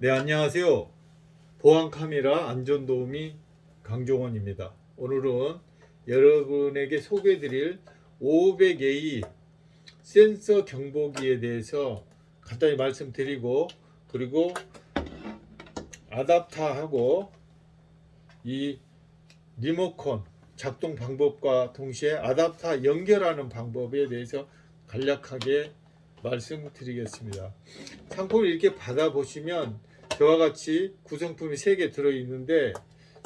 네 안녕하세요. 보안카메라 안전도우미 강종원입니다. 오늘은 여러분에게 소개해드릴 500A 센서 경보기에 대해서 간단히 말씀드리고 그리고 아답타하고 이 리모컨 작동 방법과 동시에 아답타 연결하는 방법에 대해서 간략하게 말씀드리겠습니다. 상품을 이렇게 받아보시면 저와 같이 구성품이 3개 들어있는데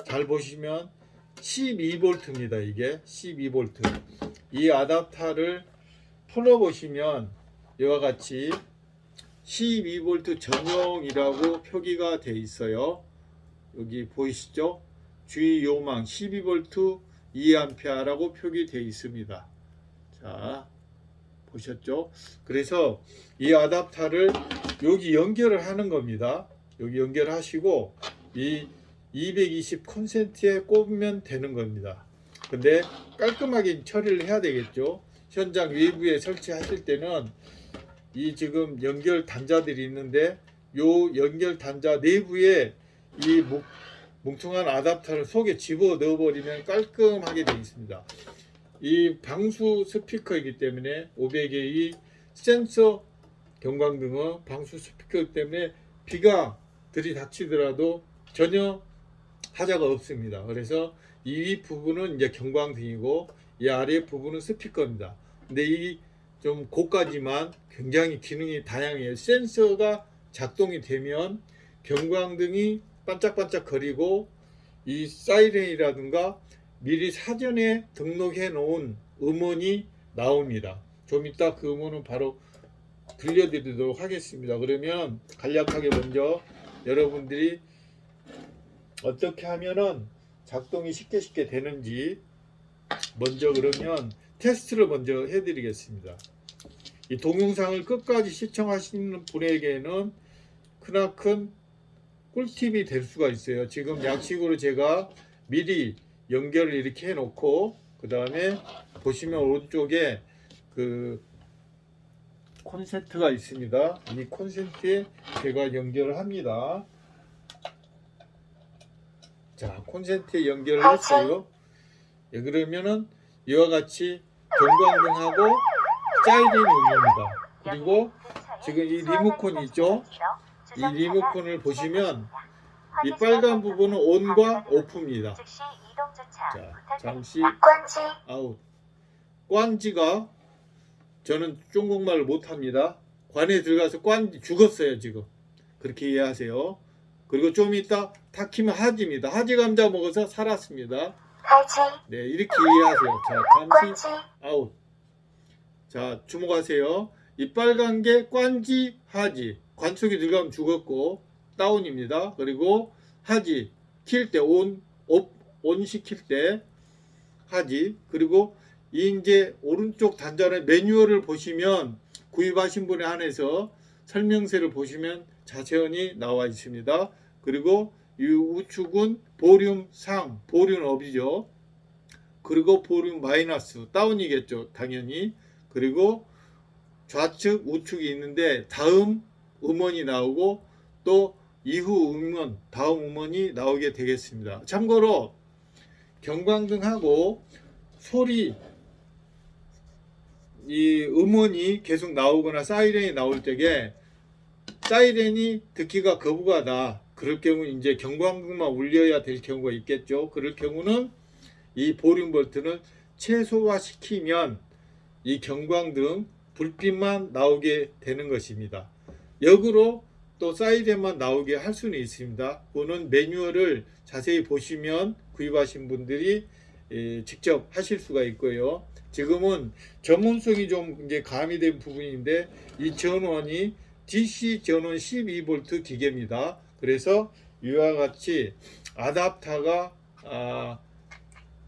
잘 보시면 12V입니다. 이게 12V. 이 아답타를 풀어보시면 이와 같이 12V 전용이라고 표기가 되어 있어요. 여기 보이시죠? 주의 요망 12V 2A라고 표기되어 있습니다. 자, 보셨죠? 그래서 이 아답타를 여기 연결을 하는 겁니다. 여기 연결하시고 이 220 콘센트에 꼽으면 되는 겁니다. 근데 깔끔하게 처리를 해야 되겠죠. 현장 외부에 설치하실 때는 이 지금 연결 단자들이 있는데 요 연결 단자 내부에 이 뭉퉁한 아답터를 속에 집어 넣어 버리면 깔끔하게 되어 있습니다. 이 방수 스피커이기 때문에 500의 센서 경광등은 방수 스피커 때문에 비가 들이닥치더라도 전혀 하자가 없습니다. 그래서 이위 부분은 이제 경광등이고 이 아래 부분은 스피커입니다. 근데 이 좀 고가지만 굉장히 기능이 다양해요. 센서가 작동이 되면 경광등이 반짝반짝 거리고 이 사이렌이라든가 미리 사전에 등록해 놓은 음원이 나옵니다. 좀 이따 그 음원은 바로 들려드리도록 하겠습니다. 그러면 간략하게 먼저 여러분들이 어떻게 하면은 작동이 쉽게 쉽게 되는지 먼저 그러면 테스트를 먼저 해드리겠습니다. 이 동영상을 끝까지 시청하시는 분에게는 크나큰 꿀팁이 될 수가 있어요. 지금 양식으로 제가 미리 연결을 이렇게 해 놓고 그 다음에 보시면 오른쪽에 그 콘센트가 있습니다. 이 콘센트에 제가 연결을 합니다. 자, 콘센트에 연결을 했어요. 예, 그러면은 이와 같이 경광등하고 사이렌이 울립니다. 그리고 지금 이 리모컨이 있죠? 이 리모컨을 보시면 이 빨간 부분은 온과 오프입니다. 자, 잠시 아웃. 꽝지가 저는 중국말을 못합니다. 관에 들어가서 꽝지 죽었어요 지금. 그렇게 이해하세요. 그리고 좀 이따 탁 키면 하지입니다. 하지 감자 먹어서 살았습니다. 하지. 네 이렇게 이해하세요. 자 잠시 아웃. 자 주목하세요. 이 빨간 게 꽝지 하지. 관 속에 들어가면 죽었고 다운입니다. 그리고 하지 킬 때 온, 온 시킬 때 하지 그리고 이제 오른쪽 단자의 매뉴얼을 보시면 구입하신 분에 한해서 설명서를 보시면 자세히 나와 있습니다. 그리고 이 우측은 보륨 상, 보륨 업이죠. 그리고 보륨 마이너스, 다운이겠죠. 당연히. 그리고 좌측, 우측이 있는데 다음 음원이 나오고 또 이후 음원, 다음 음원이 나오게 되겠습니다. 참고로 경광등하고 소리 이 음원이 계속 나오거나 사이렌이 나올 때에 사이렌이 듣기가 거부가다. 그럴 경우 이제 경광등만 울려야 될 경우가 있겠죠. 그럴 경우는 이 보륨 볼트는 최소화시키면 이 경광등 불빛만 나오게 되는 것입니다. 역으로 또 사이렌만 나오게 할 수는 있습니다. 그거는 매뉴얼을 자세히 보시면 구입하신 분들이 직접 하실 수가 있고요. 지금은 전문성이 좀 이제 가미된 부분인데 이 전원이 DC 전원 12V 기계입니다. 그래서 이와 같이 아답타가 아,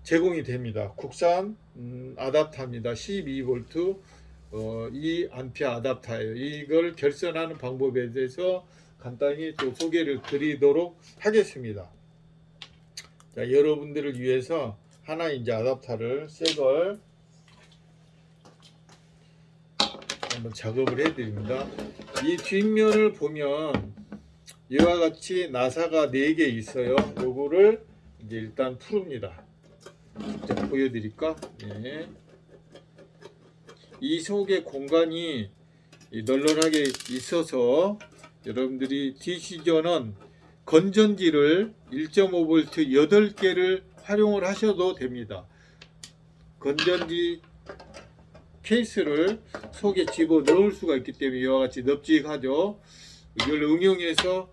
제공이 됩니다. 국산 음, 아답타입니다. 12V 어, 이 암피아 아답타예요. 이걸 결선하는 방법에 대해서 간단히 또 소개를 드리도록 하겠습니다. 자, 여러분들을 위해서 하나 이제 아답타를 새 걸 한번 작업을 해 드립니다 이 뒷면을 보면 이와 같이 나사가 4개 있어요. 요거를 이제 일단 푸릅니다. 직접 보여드릴까? 네. 이 속에 공간이 이 널널하게 있어서 여러분들이 디시전은 건전지를 1.5V 8개를 활용을 하셔도 됩니다. 건전지 케이스를 속에 집어 넣을 수가 있기 때문에 이와 같이 넙직하죠. 이걸 응용해서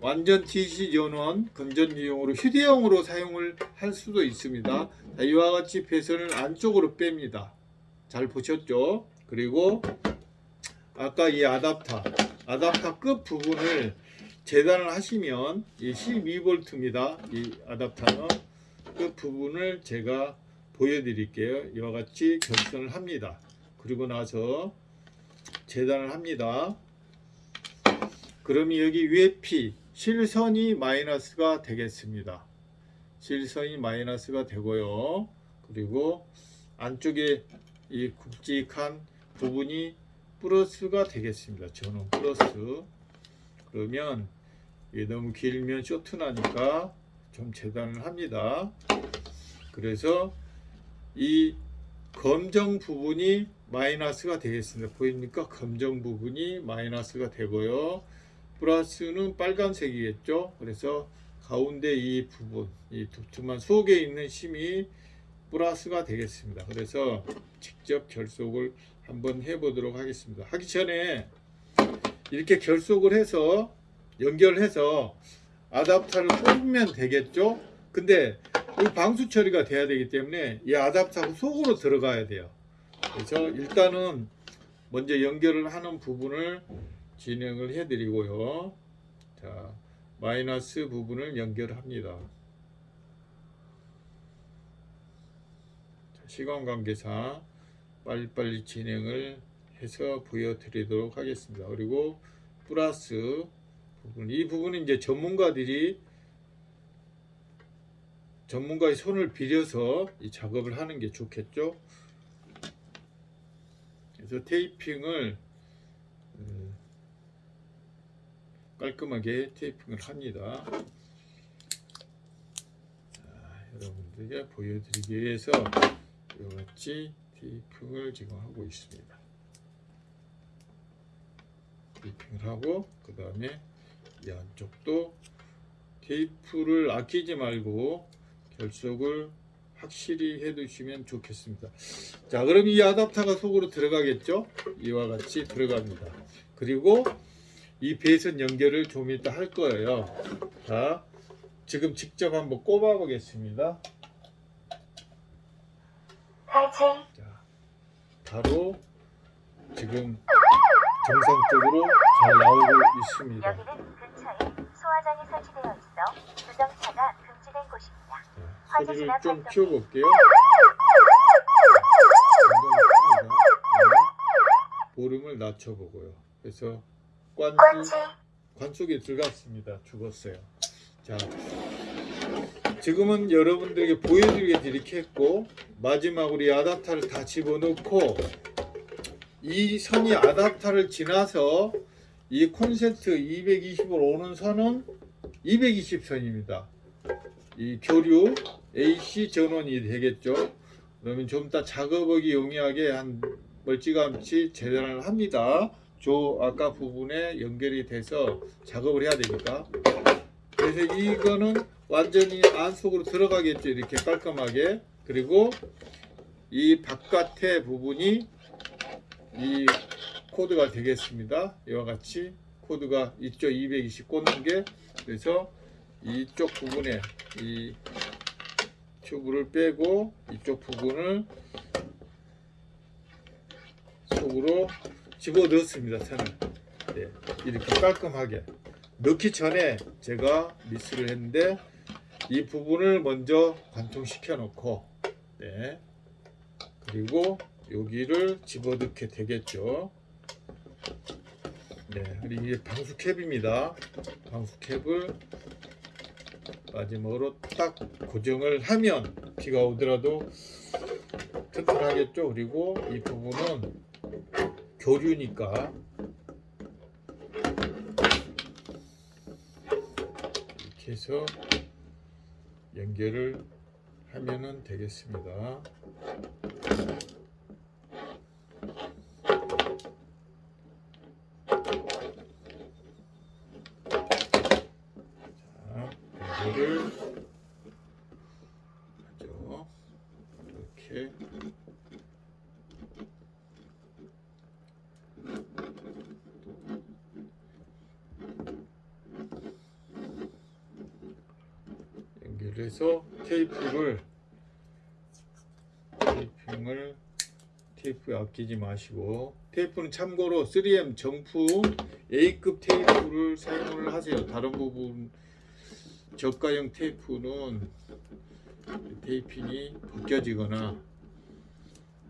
완전 DC 전원 건전지용으로 휴대용으로 사용을 할 수도 있습니다. 자, 이와 같이 배선을 안쪽으로 뺍니다. 잘 보셨죠? 그리고 아까 이 아답터, 아답터 끝 부분을 재단을 하시면 이 12V입니다. 이 아답터는 끝 부분을 제가 보여드릴게요. 이와 같이 결선을 합니다. 그리고 나서 재단을 합니다. 그러면 여기 위에 P 실선이 마이너스가 되겠습니다. 실선이 마이너스가 되고요. 그리고 안쪽에 이 굵직한 부분이 플러스가 되겠습니다. 저는 플러스. 그러면 너무 길면 쇼트 나니까 좀 재단을 합니다. 그래서 이 검정 부분이 마이너스가 되겠습니다. 보입니까? 검정 부분이 마이너스가 되고요. 플러스는 빨간색이겠죠. 그래서 가운데 이 부분, 이 두툼한 속에 있는 심이 플러스가 되겠습니다. 그래서 직접 결속을 한번 해 보도록 하겠습니다. 하기 전에 이렇게 결속을 해서 연결해서 아답터를 꼽으면 되겠죠. 근데 이 방수 처리가 돼야 되기 때문에 이 아답터가 속으로 들어가야 돼요. 그래서 일단은 먼저 연결을 하는 부분을 진행을 해 드리고요. 자, 마이너스 부분을 연결합니다. 자, 시간 관계상 빨리빨리 진행을 해서 보여드리도록 하겠습니다. 그리고 플러스 부분, 이 부분은 이제 전문가들이 전문가의 손을 빌려서 이 작업을 하는 게 좋겠죠. 그래서 테이핑을 음, 깔끔하게 테이핑을 합니다. 자, 여러분들에게 보여드리기 위해서 이같이 테이핑을 지금 하고 있습니다. 테이핑을 하고 그 다음에 이 안쪽도 테이프를 아끼지 말고 결속을 확실히 해 두시면 좋겠습니다. 자 그럼 이 아답터가 속으로 들어가겠죠? 이와 같이 들어갑니다. 그리고 이 배선 연결을 좀 이따 할 거예요. 자 지금 직접 한번 꼽아 보겠습니다. 자 바로 지금 정상적으로 잘 나오고 있습니다 소화장이 설치되어 있어 주정차가 금지된 곳입니다. 자, 소리를 좀 키워볼게요. 볼음을 낮춰보고요. 그래서 관지 관 속에 들어갔습니다. 죽었어요. 자, 지금은 여러분들에게 보여드리게 이렇게 했고 마지막으로 이 아답터를 다 집어넣고 이 선이 아답터를 지나서 이 콘센트 220을 오는 선은 220선입니다. 이 교류 AC 전원이 되겠죠. 그러면 좀 이따 작업하기 용이하게 한 멀찌감치 재단을 합니다. 저 아까 부분에 연결이 돼서 작업을 해야 되니까. 그래서 이거는 완전히 안속으로 들어가겠죠. 이렇게 깔끔하게. 그리고 이 바깥의 부분이 이 코드가 되겠습니다. 이와 같이 코드가 이쪽 220 꽂는 게 그래서 이쪽 부분에 이 튜브를 빼고 이쪽 부분을 속으로 집어 넣었습니다. 선을 네, 이렇게 깔끔하게 넣기 전에 제가 미스를 했는데 이 부분을 먼저 관통시켜 놓고 네, 그리고 여기를 집어넣게 되겠죠. 네, 이게 방수캡입니다. 방수캡을 마지막으로 딱 고정을 하면 비가 오더라도 튼튼하겠죠. 그리고 이 부분은 교류니까 이렇게 해서 연결을 하면은 되겠습니다. 자, 연결을 하죠. 이렇게 연결해서 테이프를 테이핑을 테이프 아끼지 마시고 테이프는 참고로 3M 정품 A급 테이프를 사용을 하세요. 다른 부분 저가형 테이프는 테이핑이 벗겨지거나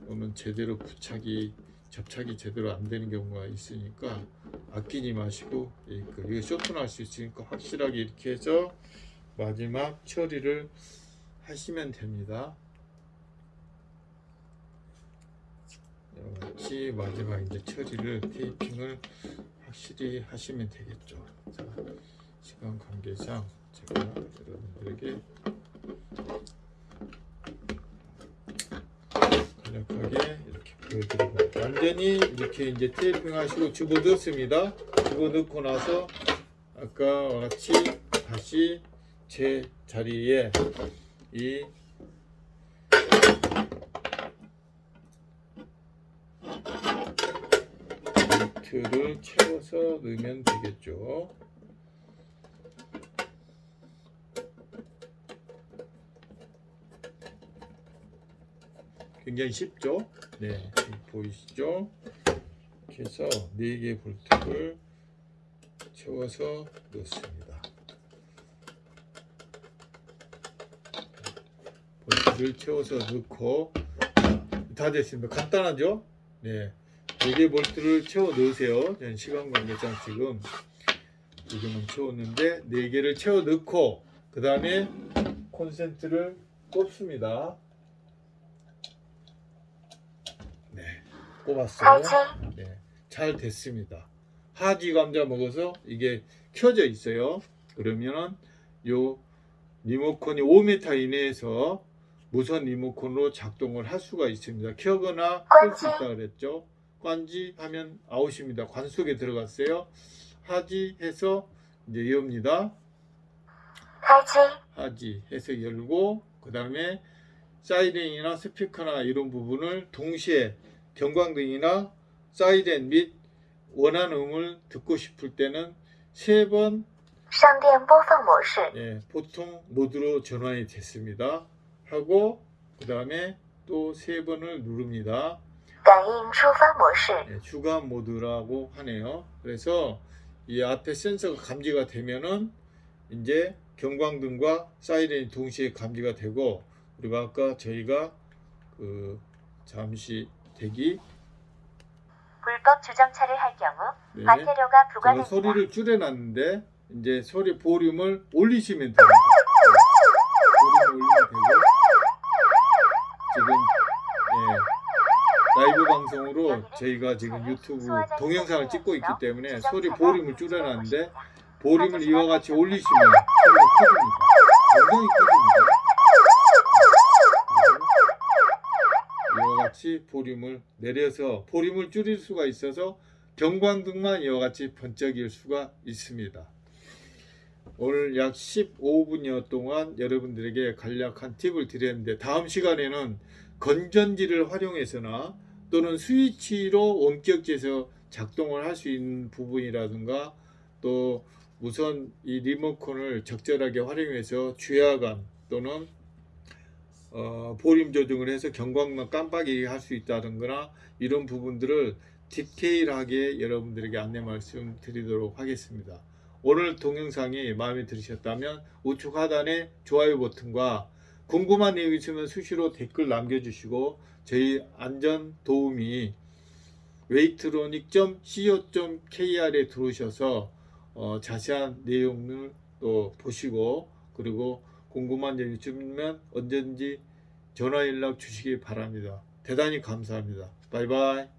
또는 제대로 부착이 접착이 제대로 안 되는 경우가 있으니까 아끼지 마시고 A급 이거 쇼트날 수 있으니까 확실하게 이렇게 해서 마지막 처리를 하시면 됩니다. 같이 마지막 이제 처리를 테이핑을 확실히 하시면 되겠죠. 자, 시간 관계상 제가 여러분들에게 간략하게 이렇게 보여드리고 완전히 이렇게 이제 테이핑 하시고 집어넣습니다. 집어넣고 나서 아까와 같이 다시 제 자리에 이 볼트를 채워서 넣으면 되겠죠. 굉장히 쉽죠? 네, 보이시죠? 이렇게 해서 4개 볼트를 채워서 넣습니다. 볼트를 채워서 넣고 다 됐습니다. 간단하죠? 네. 4개 볼트를 채워 넣으세요. 저는 시간 관계상 지금 두 개만 채웠는데 4개를 채워 넣고 그 다음에 콘센트를 꼽습니다. 네, 꼽았어요. 네, 잘 됐습니다. 하지 감자 먹어서 이게 켜져 있어요. 그러면은 요 리모컨이 5m 이내에서 무선 리모컨으로 작동을 할 수가 있습니다. 켜거나 끌 수 있다 그랬죠. 관지 하면 아웃입니다. 관 속에 들어갔어요. 하지 해서 이제 엽니다. 하지. 하지 해서 열고 그 다음에 사이렌이나 스피커나 이런 부분을 동시에 경광등이나 사이렌 및 원하는 음을 듣고 싶을 때는 세번 예, 보통 모드로 전환이 됐습니다. 하고 그 다음에 또 세 번을 누릅니다. 네, 예, 주간 모드라고 하네요. 그래서 이 앞에 센서가 감지가 되면은 이제 경광등과 사이렌이 동시에 감지가 되고 그리고 아까 저희가 그 잠시 대기 불법 주정차를 할 경우 네. 과태료가 부과됩니다. 소리를 줄여놨는데 이제 소리 볼륨을 올리시면 됩니다. 저희가 지금 유튜브 동영상을 찍고 있기 때문에 소리 보륨을 줄여놨는데 보륨을 이와 같이 올리시면 소리가 커집니다. 굉장히 커집니다. 이와 같이 보륨을 내려서 보륨을 줄일 수가 있어서 경광등만 이와 같이 번쩍일 수가 있습니다. 오늘 약 15분여 동안 여러분들에게 간략한 팁을 드렸는데 다음 시간에는 건전지를 활용해서나 또는 스위치로 원격제에서 작동을 할 수 있는 부분이라든가 또 우선 이 리모컨을 적절하게 활용해서 주야간 또는 어, 보림 조정을 해서 경광만 깜빡이게 할 수 있다든가 이런 부분들을 디테일하게 여러분들에게 안내 말씀 드리도록 하겠습니다. 오늘 동영상이 마음에 들으셨다면 우측 하단에 좋아요 버튼과 궁금한 내용 있으면 수시로 댓글 남겨주시고 저희 안전 도우미 웨이트로닉.co.kr에 들어오셔서 어, 자세한 내용을 또 보시고 그리고 궁금한 점 있으면 언제든지 전화 연락 주시기 바랍니다. 대단히 감사합니다. 바이바이.